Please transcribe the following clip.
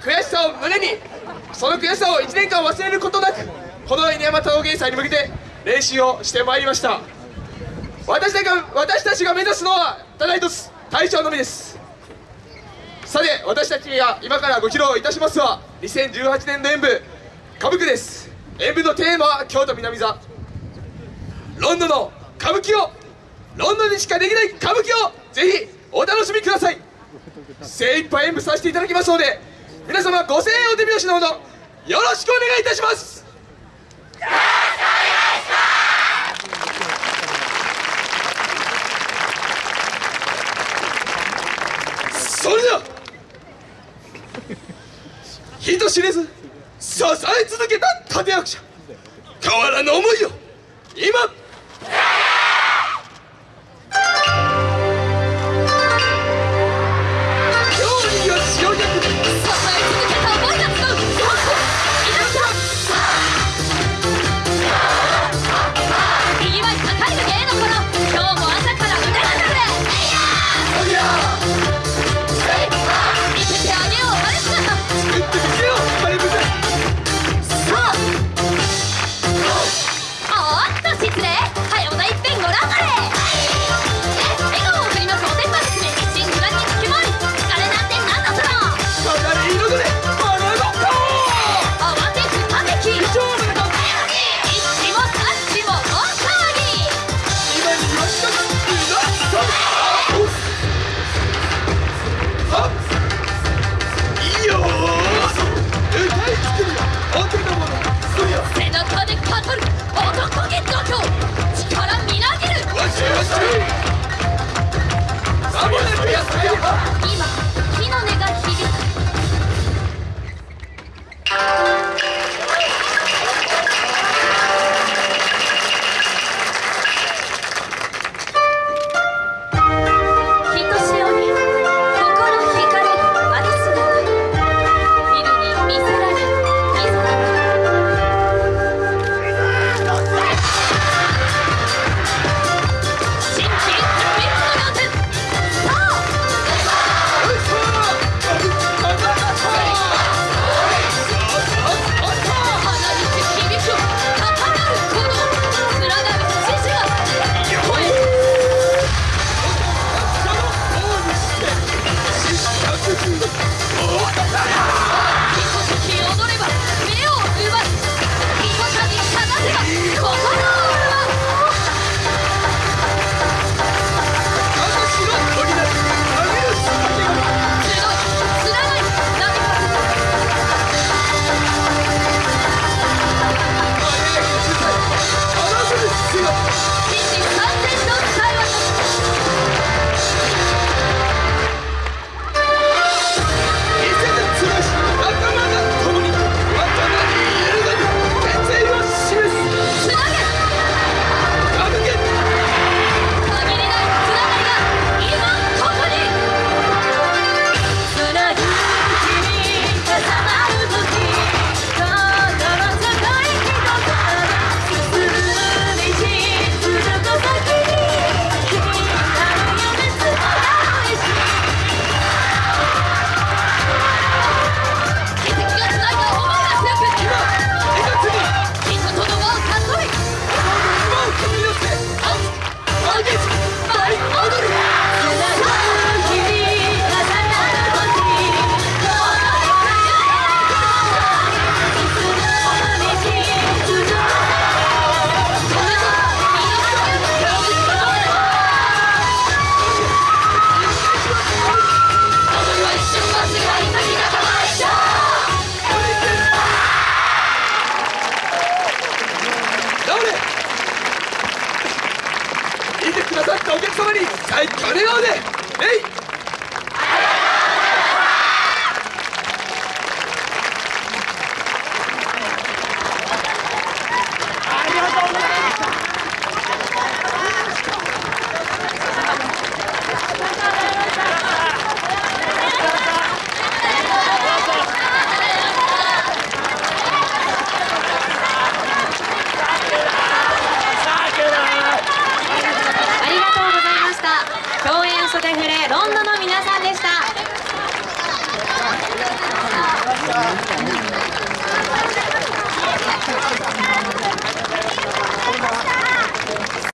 悔しさを胸にその悔しさを1年間忘れることなくこの犬山陶芸祭に向けて練習をしてまいりました。私たちが私たちが目指すのはただ一つ大将のみです。さて私たちが今からご披露いたしますは2018年の演舞歌舞伎です。演舞のテーマは京都南座。ロンドンの歌舞伎をロンドンにしかできない歌舞伎をぜひお楽しみください。精一杯演舞させていただきますので皆様ご声援お手拍子のほどよろしくお願いいたします。それでは人知れず支え続けた立役者変わらぬ思いを今ったお客様に最高の笑顔でえい！した